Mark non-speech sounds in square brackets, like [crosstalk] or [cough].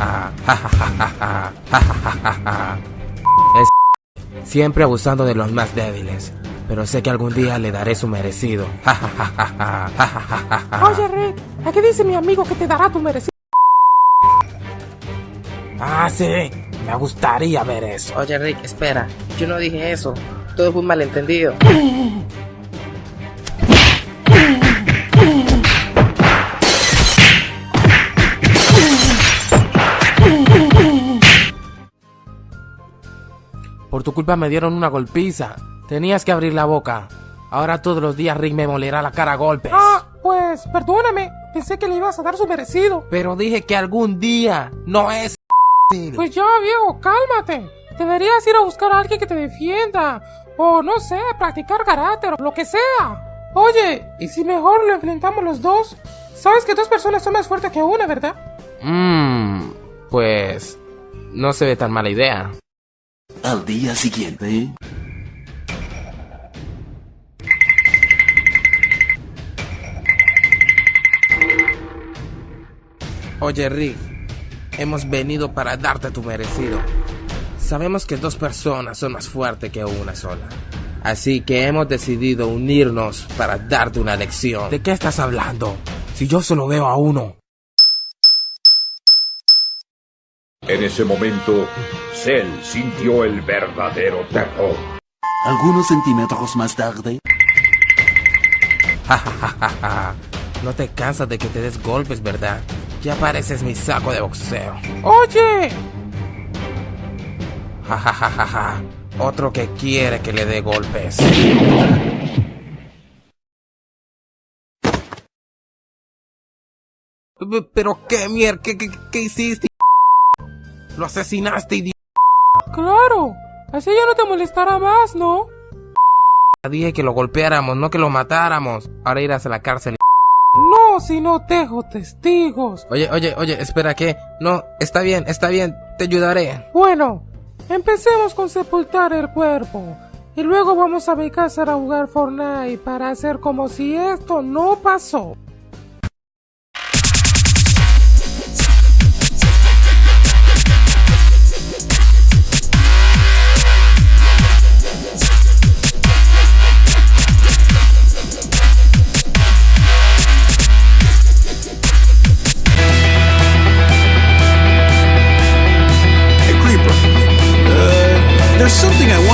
[laughs] Es [laughs] siempre abusando de los más débiles, pero sé que algún día le daré su merecido. [laughs] Oye Rick, ¿a qué dice mi amigo que te dará tu merecido? Ah, sí, me gustaría ver eso. Oye Rick, espera, yo no dije eso, todo fue un malentendido. Por tu culpa me dieron una golpiza. Tenías que abrir la boca. Ahora todos los días Rick me molerá la cara a golpes. Ah, pues perdóname. Pensé que le ibas a dar su merecido. Pero dije que algún día no es. Pues ya, viejo, cálmate. Deberías ir a buscar a alguien que te defienda. O no sé, practicar carácter o lo que sea. Oye, ¿y si mejor lo enfrentamos los dos? Sabes que dos personas son más fuertes que una, ¿verdad? Mmm, pues no se ve tan mala idea. Al día siguiente... Oye Rick, hemos venido para darte tu merecido. Sabemos que dos personas son más fuertes que una sola. Así que hemos decidido unirnos para darte una lección. ¿De qué estás hablando? Si yo solo veo a uno. En ese momento, Cell sintió el verdadero terror. Algunos centímetros más tarde... no te cansas de que te des golpes, ¿verdad? Ya pareces mi saco de boxeo. ¡Oye! Ja, Otro que quiere que le dé golpes. ¿Pero qué? ¿Qué, qué, hiciste? Lo asesinaste, idiota. Claro. Así ya no te molestará más, ¿no? Dije que lo golpeáramos, no que lo matáramos. Ahora irás a la cárcel. No, si no dejo testigos. Oye, oye, oye, espera, ¿qué? No, está bien, está bien, te ayudaré. Bueno, empecemos con sepultar el cuerpo. Y luego vamos a mi casa a jugar Fortnite para hacer como si esto no pasó. Something I